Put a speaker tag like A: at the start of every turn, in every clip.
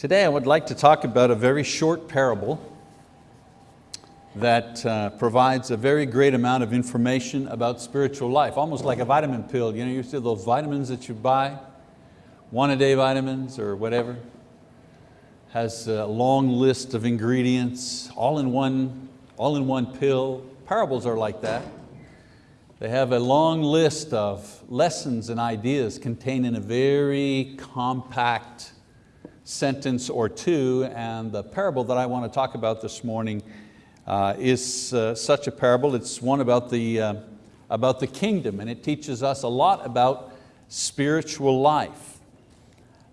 A: Today I would like to talk about a very short parable that uh, provides a very great amount of information about spiritual life, almost like a vitamin pill. You know, you see those vitamins that you buy, one a day vitamins or whatever, has a long list of ingredients, all in one, all in one pill. Parables are like that. They have a long list of lessons and ideas contained in a very compact sentence or two, and the parable that I want to talk about this morning uh, is uh, such a parable. It's one about the, uh, about the kingdom, and it teaches us a lot about spiritual life.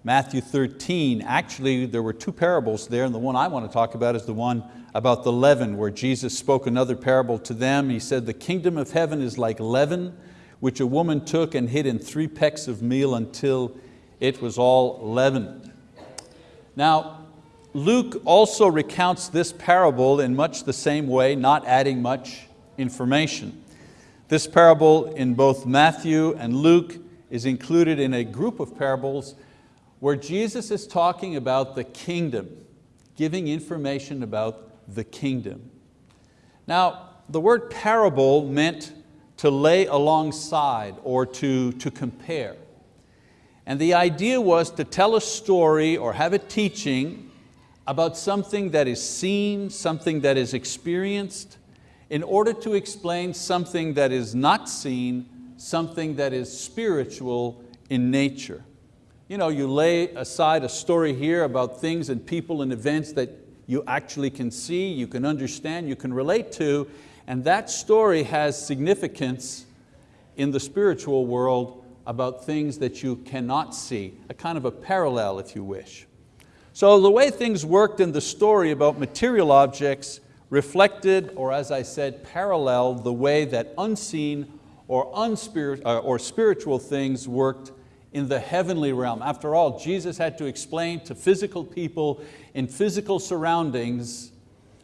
A: Matthew 13, actually there were two parables there, and the one I want to talk about is the one about the leaven, where Jesus spoke another parable to them. He said, the kingdom of heaven is like leaven, which a woman took and hid in three pecks of meal until it was all leavened. Now, Luke also recounts this parable in much the same way, not adding much information. This parable in both Matthew and Luke is included in a group of parables where Jesus is talking about the kingdom, giving information about the kingdom. Now, the word parable meant to lay alongside or to, to compare. And the idea was to tell a story or have a teaching about something that is seen, something that is experienced, in order to explain something that is not seen, something that is spiritual in nature. You know, you lay aside a story here about things and people and events that you actually can see, you can understand, you can relate to, and that story has significance in the spiritual world about things that you cannot see, a kind of a parallel if you wish. So the way things worked in the story about material objects reflected, or as I said, paralleled the way that unseen or, unspirit uh, or spiritual things worked in the heavenly realm. After all, Jesus had to explain to physical people in physical surroundings,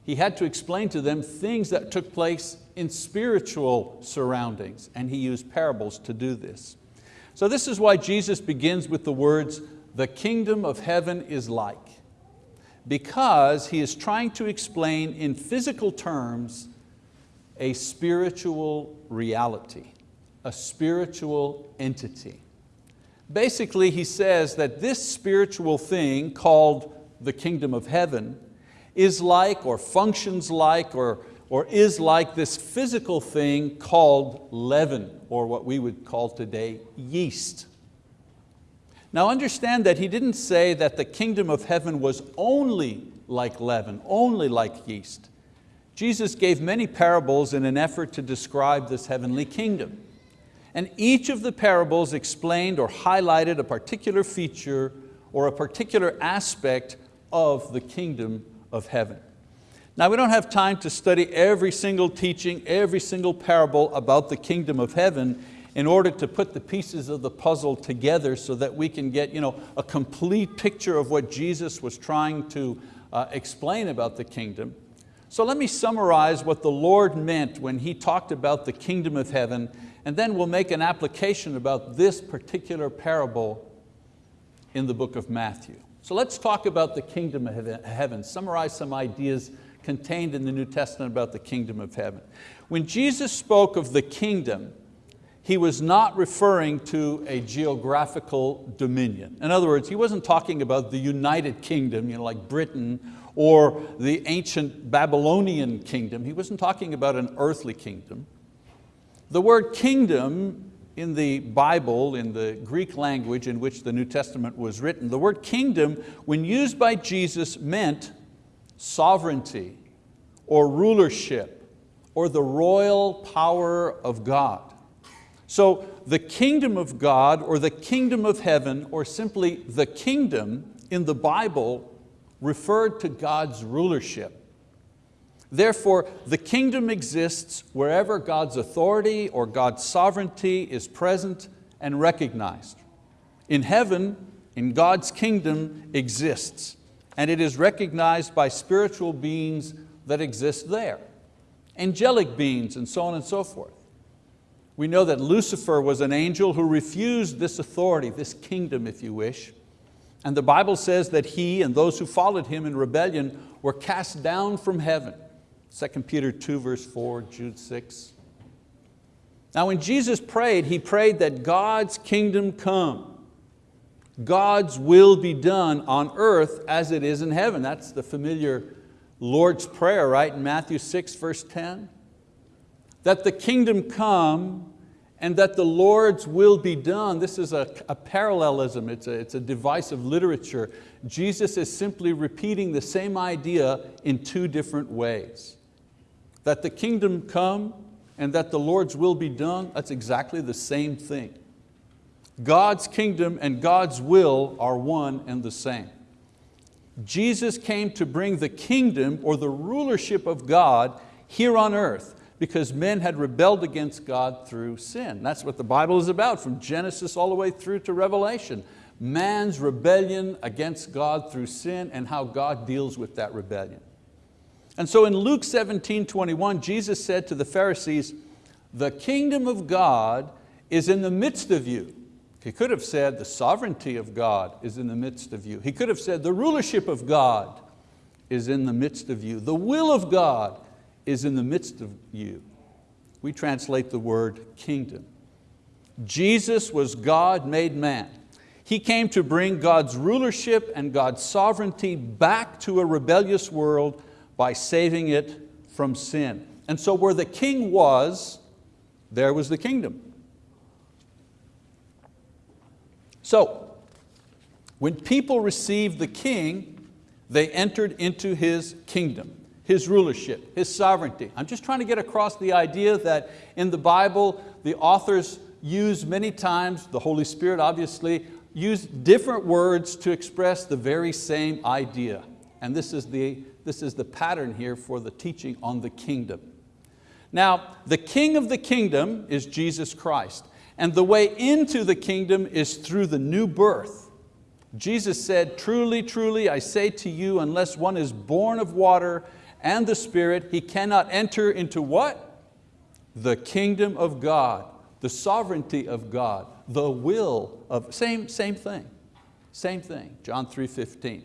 A: He had to explain to them things that took place in spiritual surroundings, and He used parables to do this. So this is why Jesus begins with the words, the kingdom of heaven is like, because He is trying to explain in physical terms a spiritual reality, a spiritual entity. Basically, he says that this spiritual thing called the kingdom of heaven is like or functions like or or is like this physical thing called leaven, or what we would call today yeast. Now understand that he didn't say that the kingdom of heaven was only like leaven, only like yeast. Jesus gave many parables in an effort to describe this heavenly kingdom. And each of the parables explained or highlighted a particular feature or a particular aspect of the kingdom of heaven. Now we don't have time to study every single teaching, every single parable about the kingdom of heaven in order to put the pieces of the puzzle together so that we can get you know, a complete picture of what Jesus was trying to uh, explain about the kingdom. So let me summarize what the Lord meant when He talked about the kingdom of heaven and then we'll make an application about this particular parable in the book of Matthew. So let's talk about the kingdom of heaven, summarize some ideas contained in the New Testament about the kingdom of heaven. When Jesus spoke of the kingdom, he was not referring to a geographical dominion. In other words, he wasn't talking about the United Kingdom, you know, like Britain, or the ancient Babylonian kingdom. He wasn't talking about an earthly kingdom. The word kingdom in the Bible, in the Greek language in which the New Testament was written, the word kingdom, when used by Jesus, meant sovereignty or rulership or the royal power of God. So the kingdom of God or the kingdom of heaven or simply the kingdom in the Bible referred to God's rulership. Therefore, the kingdom exists wherever God's authority or God's sovereignty is present and recognized. In heaven, in God's kingdom exists and it is recognized by spiritual beings that exist there, angelic beings and so on and so forth. We know that Lucifer was an angel who refused this authority, this kingdom if you wish, And the Bible says that he and those who followed him in rebellion were cast down from heaven. 2 Peter 2 verse 4, Jude 6. Now when Jesus prayed, He prayed that God's kingdom come. God's will be done on earth as it is in heaven. That's the familiar Lord's Prayer, right, in Matthew 6, verse 10. That the kingdom come and that the Lord's will be done. This is a, a parallelism, it's a, it's a device of literature. Jesus is simply repeating the same idea in two different ways. That the kingdom come and that the Lord's will be done, that's exactly the same thing. God's kingdom and God's will are one and the same. Jesus came to bring the kingdom or the rulership of God here on earth because men had rebelled against God through sin. That's what the Bible is about from Genesis all the way through to Revelation. Man's rebellion against God through sin and how God deals with that rebellion. And so in Luke 17, 21, Jesus said to the Pharisees, the kingdom of God is in the midst of you. He could have said the sovereignty of God is in the midst of you. He could have said the rulership of God is in the midst of you. The will of God is in the midst of you. We translate the word kingdom. Jesus was God made man. He came to bring God's rulership and God's sovereignty back to a rebellious world by saving it from sin. And so where the king was, there was the kingdom. So, when people received the king, they entered into his kingdom, his rulership, his sovereignty. I'm just trying to get across the idea that in the Bible, the authors use many times, the Holy Spirit obviously, use different words to express the very same idea. And this is the, this is the pattern here for the teaching on the kingdom. Now, the king of the kingdom is Jesus Christ. And the way into the kingdom is through the new birth. Jesus said, truly, truly, I say to you, unless one is born of water and the Spirit, he cannot enter into what? The kingdom of God, the sovereignty of God, the will of, same, same thing, same thing, John 3, 15.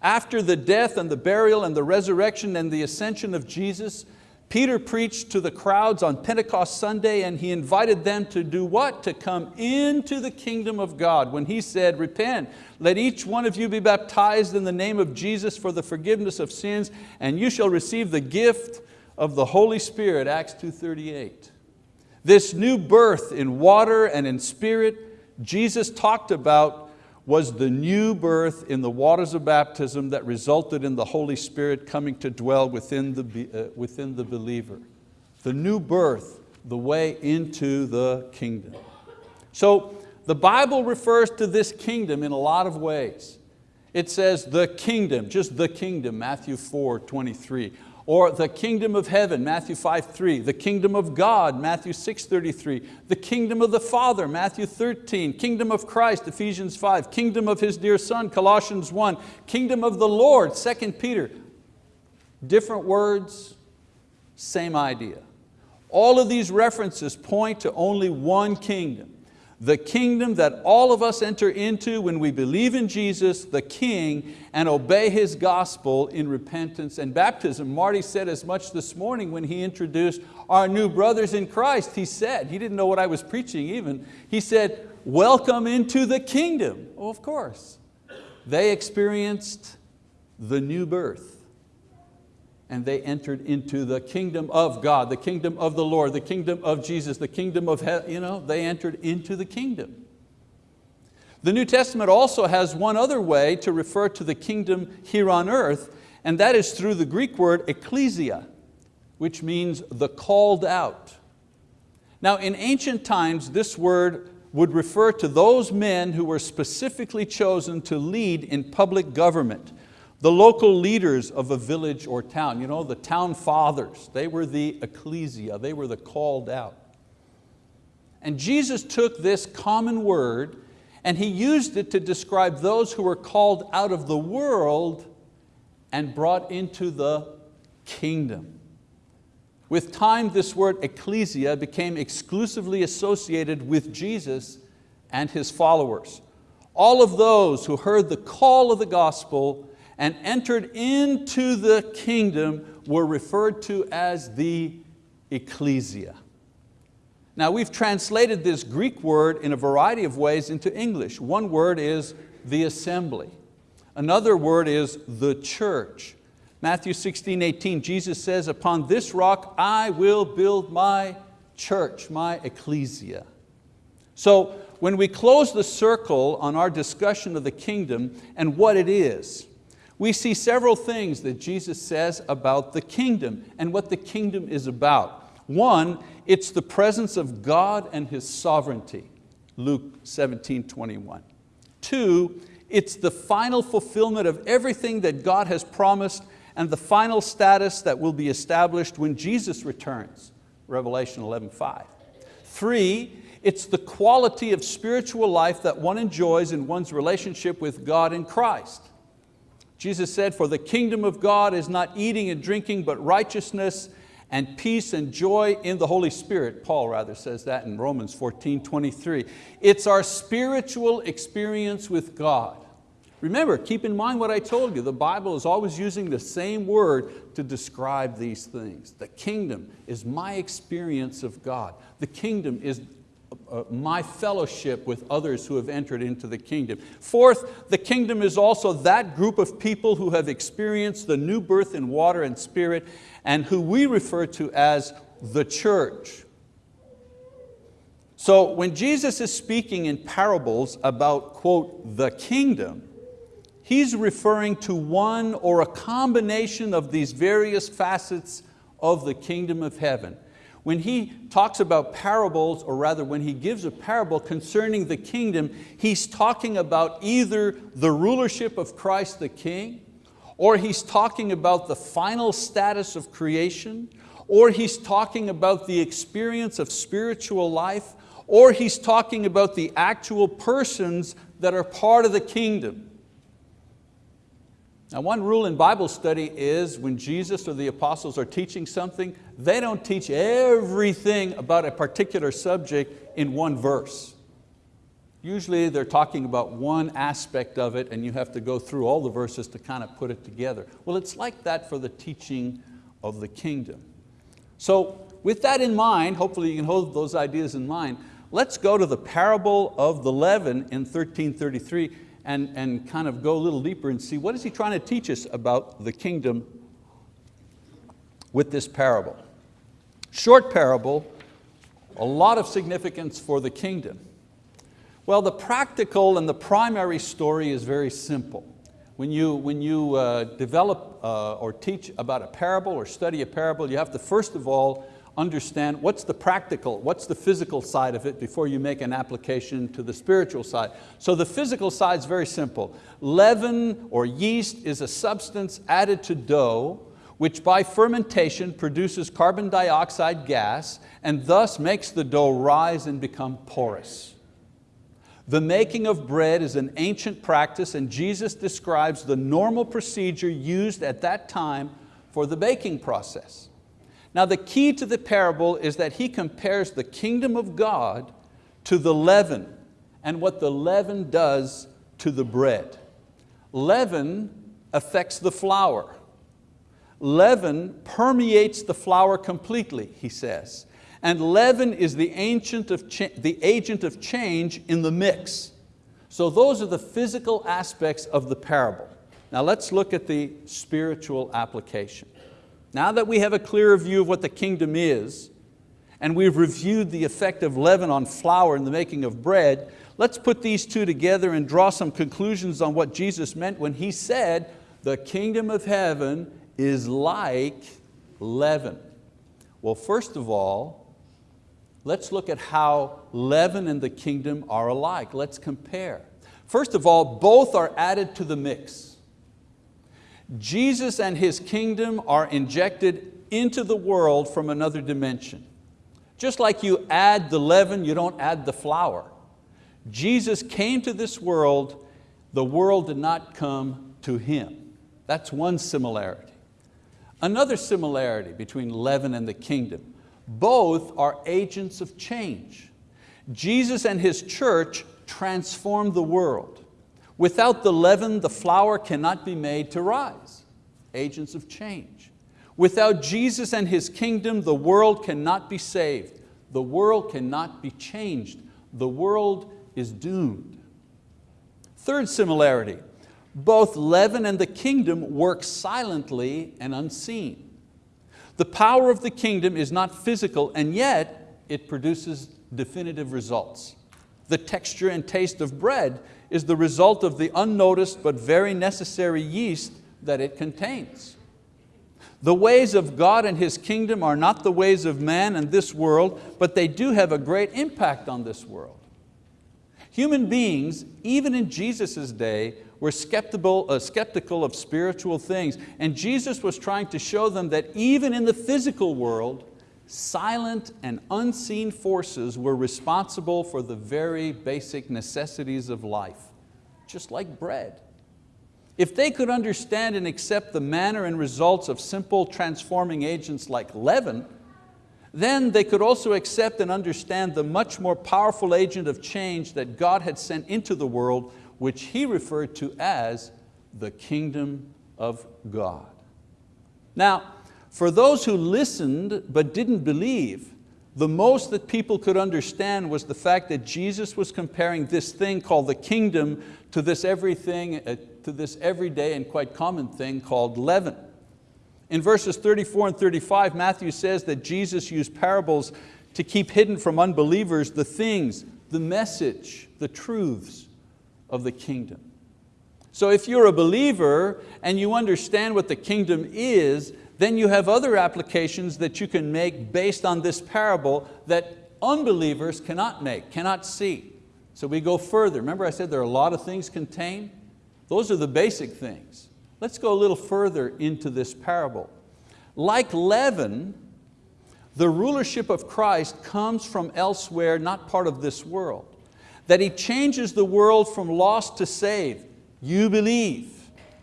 A: After the death and the burial and the resurrection and the ascension of Jesus, Peter preached to the crowds on Pentecost Sunday and he invited them to do what? To come into the kingdom of God. When he said, repent, let each one of you be baptized in the name of Jesus for the forgiveness of sins and you shall receive the gift of the Holy Spirit, Acts 2.38. This new birth in water and in spirit, Jesus talked about was the new birth in the waters of baptism that resulted in the Holy Spirit coming to dwell within the, uh, within the believer. The new birth, the way into the kingdom. So the Bible refers to this kingdom in a lot of ways. It says the kingdom, just the kingdom, Matthew 4, 23 or the kingdom of heaven, Matthew 5, 3, the kingdom of God, Matthew 6, 33, the kingdom of the Father, Matthew 13, kingdom of Christ, Ephesians 5, kingdom of His dear Son, Colossians 1, kingdom of the Lord, 2 Peter. Different words, same idea. All of these references point to only one kingdom, the kingdom that all of us enter into when we believe in Jesus, the King, and obey His gospel in repentance and baptism. Marty said as much this morning when he introduced our new brothers in Christ. He said, he didn't know what I was preaching even, he said, welcome into the kingdom. Well, of course. They experienced the new birth and they entered into the kingdom of God, the kingdom of the Lord, the kingdom of Jesus, the kingdom of heaven, you know, they entered into the kingdom. The New Testament also has one other way to refer to the kingdom here on earth, and that is through the Greek word ecclesia, which means the called out. Now in ancient times, this word would refer to those men who were specifically chosen to lead in public government the local leaders of a village or town, you know, the town fathers, they were the ecclesia, they were the called out. And Jesus took this common word and He used it to describe those who were called out of the world and brought into the kingdom. With time, this word ecclesia became exclusively associated with Jesus and His followers. All of those who heard the call of the gospel and entered into the kingdom were referred to as the ecclesia. Now we've translated this Greek word in a variety of ways into English. One word is the assembly. Another word is the church. Matthew 16, 18, Jesus says, upon this rock I will build my church, my ecclesia. So when we close the circle on our discussion of the kingdom and what it is, we see several things that Jesus says about the kingdom and what the kingdom is about. One, it's the presence of God and His sovereignty, Luke 17, 21. Two, it's the final fulfillment of everything that God has promised and the final status that will be established when Jesus returns, Revelation 11, 5. Three, it's the quality of spiritual life that one enjoys in one's relationship with God in Christ. Jesus said, for the kingdom of God is not eating and drinking, but righteousness and peace and joy in the Holy Spirit. Paul rather says that in Romans 14, 23. It's our spiritual experience with God. Remember, keep in mind what I told you, the Bible is always using the same word to describe these things. The kingdom is my experience of God. The kingdom is Uh, my fellowship with others who have entered into the kingdom. Fourth, the kingdom is also that group of people who have experienced the new birth in water and spirit and who we refer to as the church. So when Jesus is speaking in parables about, quote, the kingdom, he's referring to one or a combination of these various facets of the kingdom of heaven. When he talks about parables, or rather when he gives a parable concerning the kingdom, he's talking about either the rulership of Christ the King, or he's talking about the final status of creation, or he's talking about the experience of spiritual life, or he's talking about the actual persons that are part of the kingdom. Now one rule in Bible study is when Jesus or the apostles are teaching something, they don't teach everything about a particular subject in one verse. Usually they're talking about one aspect of it and you have to go through all the verses to kind of put it together. Well, it's like that for the teaching of the kingdom. So with that in mind, hopefully you can hold those ideas in mind, let's go to the parable of the leaven in 1333 and, and kind of go a little deeper and see what is he trying to teach us about the kingdom with this parable. Short parable, a lot of significance for the kingdom. Well, the practical and the primary story is very simple. When you, when you uh, develop uh, or teach about a parable or study a parable, you have to first of all understand what's the practical, what's the physical side of it before you make an application to the spiritual side. So the physical side is very simple. Leaven or yeast is a substance added to dough which by fermentation produces carbon dioxide gas and thus makes the dough rise and become porous. The making of bread is an ancient practice and Jesus describes the normal procedure used at that time for the baking process. Now the key to the parable is that he compares the kingdom of God to the leaven and what the leaven does to the bread. Leaven affects the flour. Leaven permeates the flour completely, he says. And leaven is the, ancient of the agent of change in the mix. So those are the physical aspects of the parable. Now let's look at the spiritual application. Now that we have a clearer view of what the kingdom is, and we've reviewed the effect of leaven on flour in the making of bread, let's put these two together and draw some conclusions on what Jesus meant when He said, the kingdom of heaven is like leaven. Well, first of all, let's look at how leaven and the kingdom are alike. Let's compare. First of all, both are added to the mix. Jesus and His kingdom are injected into the world from another dimension. Just like you add the leaven, you don't add the flour. Jesus came to this world, the world did not come to Him. That's one similarity. Another similarity between leaven and the kingdom, both are agents of change. Jesus and His church transformed the world. Without the leaven, the flour cannot be made to rise, agents of change. Without Jesus and His kingdom, the world cannot be saved. The world cannot be changed. The world is doomed. Third similarity, both leaven and the kingdom work silently and unseen. The power of the kingdom is not physical and yet it produces definitive results. The texture and taste of bread is the result of the unnoticed but very necessary yeast that it contains. The ways of God and His kingdom are not the ways of man and this world, but they do have a great impact on this world. Human beings, even in Jesus' day, were skeptical, uh, skeptical of spiritual things, and Jesus was trying to show them that even in the physical world, silent and unseen forces were responsible for the very basic necessities of life, just like bread. If they could understand and accept the manner and results of simple transforming agents like leaven, then they could also accept and understand the much more powerful agent of change that God had sent into the world, which he referred to as the kingdom of God. Now, for those who listened but didn't believe, the most that people could understand was the fact that Jesus was comparing this thing called the kingdom to this everything, uh, to this everyday and quite common thing called leaven. In verses 34 and 35, Matthew says that Jesus used parables to keep hidden from unbelievers the things, the message, the truths of the kingdom. So if you're a believer and you understand what the kingdom is, then you have other applications that you can make based on this parable that unbelievers cannot make, cannot see. So we go further. Remember I said there are a lot of things contained? Those are the basic things. Let's go a little further into this parable. Like leaven, the rulership of Christ comes from elsewhere, not part of this world. That He changes the world from lost to saved. You believe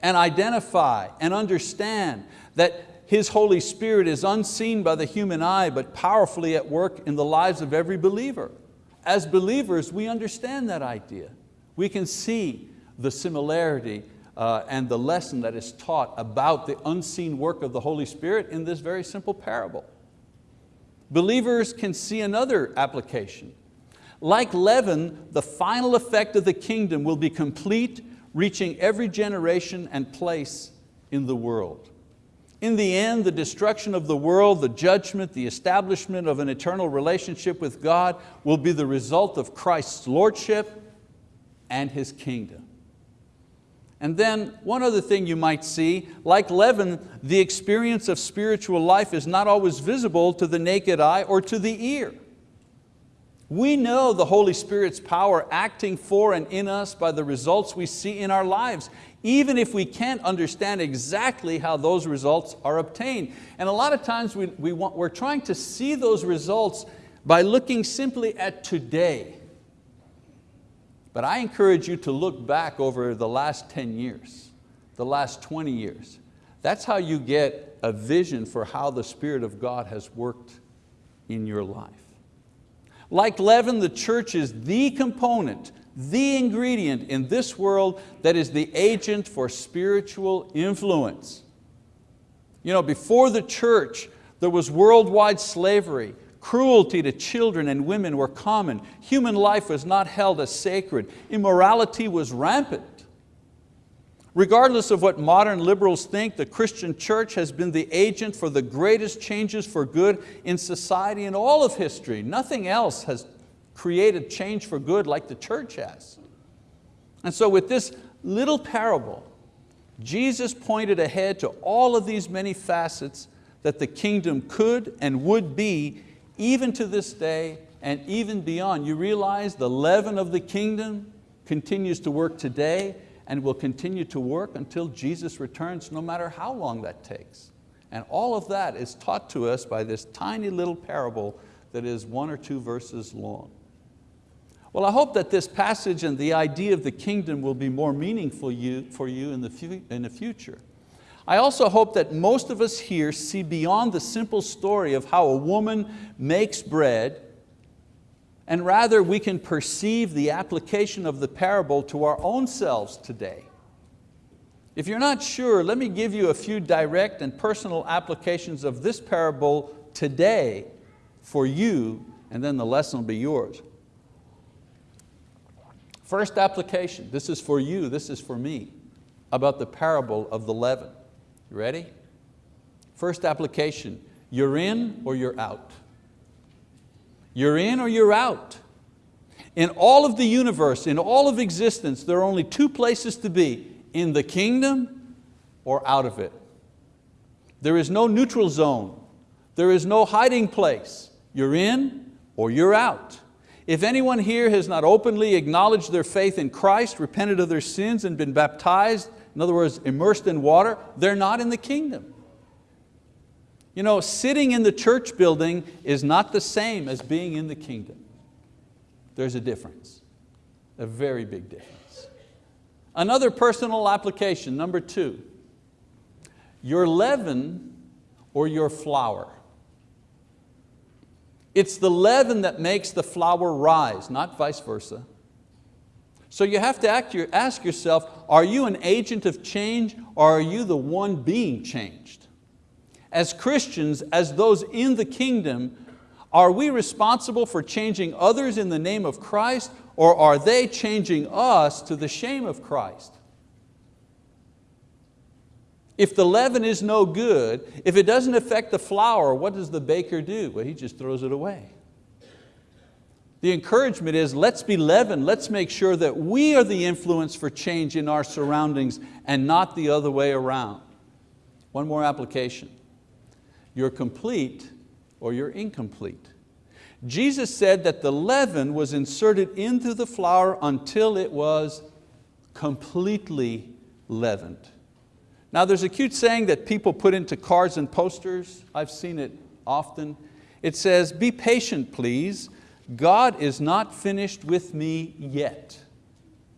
A: and identify and understand that his Holy Spirit is unseen by the human eye, but powerfully at work in the lives of every believer. As believers, we understand that idea. We can see the similarity uh, and the lesson that is taught about the unseen work of the Holy Spirit in this very simple parable. Believers can see another application. Like leaven, the final effect of the kingdom will be complete, reaching every generation and place in the world. In the end, the destruction of the world, the judgment, the establishment of an eternal relationship with God will be the result of Christ's lordship and His kingdom. And then one other thing you might see, like leaven, the experience of spiritual life is not always visible to the naked eye or to the ear. We know the Holy Spirit's power acting for and in us by the results we see in our lives even if we can't understand exactly how those results are obtained. And a lot of times we, we want, we're trying to see those results by looking simply at today. But I encourage you to look back over the last 10 years, the last 20 years. That's how you get a vision for how the Spirit of God has worked in your life. Like leaven, the church is the component the ingredient in this world that is the agent for spiritual influence. You know, before the church, there was worldwide slavery, cruelty to children and women were common, human life was not held as sacred, immorality was rampant. Regardless of what modern liberals think, the Christian church has been the agent for the greatest changes for good in society in all of history. Nothing else has created change for good like the church has. And so with this little parable, Jesus pointed ahead to all of these many facets that the kingdom could and would be even to this day and even beyond. You realize the leaven of the kingdom continues to work today and will continue to work until Jesus returns, no matter how long that takes. And all of that is taught to us by this tiny little parable that is one or two verses long. Well, I hope that this passage and the idea of the kingdom will be more meaningful for you in the, in the future. I also hope that most of us here see beyond the simple story of how a woman makes bread and rather we can perceive the application of the parable to our own selves today. If you're not sure, let me give you a few direct and personal applications of this parable today for you, and then the lesson will be yours. First application, this is for you, this is for me, about the parable of the leaven. You ready? First application, you're in or you're out. You're in or you're out. In all of the universe, in all of existence, there are only two places to be, in the kingdom or out of it. There is no neutral zone. There is no hiding place. You're in or you're out. If anyone here has not openly acknowledged their faith in Christ, repented of their sins and been baptized, in other words, immersed in water, they're not in the kingdom. You know, sitting in the church building is not the same as being in the kingdom. There's a difference, a very big difference. Another personal application, number two, your leaven or your flour. It's the leaven that makes the flour rise, not vice versa. So you have to ask yourself, are you an agent of change or are you the one being changed? As Christians, as those in the kingdom, are we responsible for changing others in the name of Christ or are they changing us to the shame of Christ? If the leaven is no good, if it doesn't affect the flour, what does the baker do? Well, he just throws it away. The encouragement is let's be leaven, let's make sure that we are the influence for change in our surroundings and not the other way around. One more application. You're complete or you're incomplete. Jesus said that the leaven was inserted into the flour until it was completely leavened. Now there's a cute saying that people put into cards and posters. I've seen it often. It says, be patient please. God is not finished with me yet.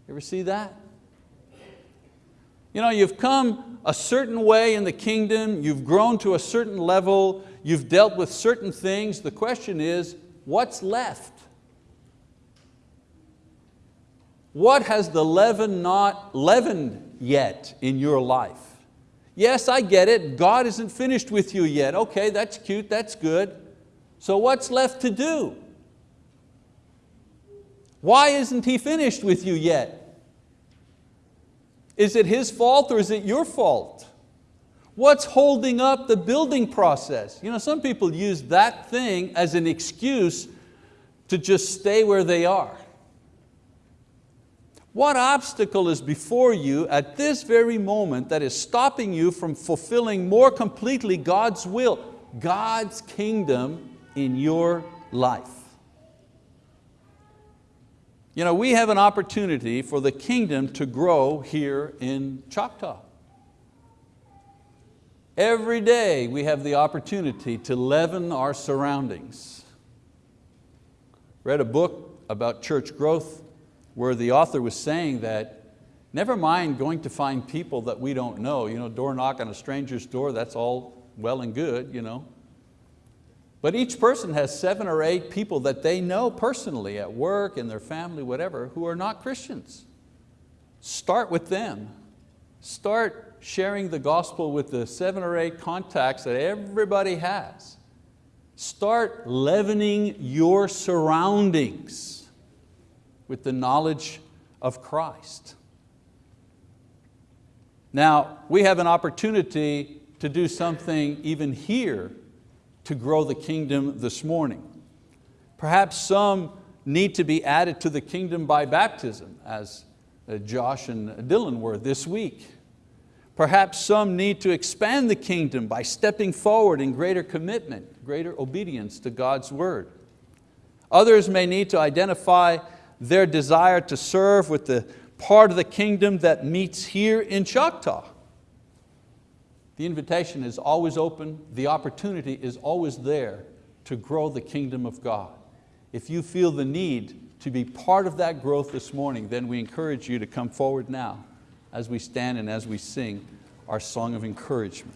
A: You ever see that? You know, you've come a certain way in the kingdom, you've grown to a certain level, you've dealt with certain things. The question is, what's left? What has the leaven not leavened yet in your life? Yes, I get it, God isn't finished with you yet. Okay, that's cute, that's good. So what's left to do? Why isn't He finished with you yet? Is it His fault or is it your fault? What's holding up the building process? You know, some people use that thing as an excuse to just stay where they are. What obstacle is before you at this very moment that is stopping you from fulfilling more completely God's will, God's kingdom in your life? You know, we have an opportunity for the kingdom to grow here in Choctaw. Every day we have the opportunity to leaven our surroundings. Read a book about church growth where the author was saying that never mind going to find people that we don't know, you know, door knock on a stranger's door, that's all well and good, you know. But each person has seven or eight people that they know personally at work, in their family, whatever, who are not Christians. Start with them. Start sharing the gospel with the seven or eight contacts that everybody has. Start leavening your surroundings with the knowledge of Christ. Now, we have an opportunity to do something even here to grow the kingdom this morning. Perhaps some need to be added to the kingdom by baptism, as uh, Josh and Dylan were this week. Perhaps some need to expand the kingdom by stepping forward in greater commitment, greater obedience to God's word. Others may need to identify their desire to serve with the part of the kingdom that meets here in Choctaw. The invitation is always open, the opportunity is always there to grow the kingdom of God. If you feel the need to be part of that growth this morning, then we encourage you to come forward now as we stand and as we sing our song of encouragement.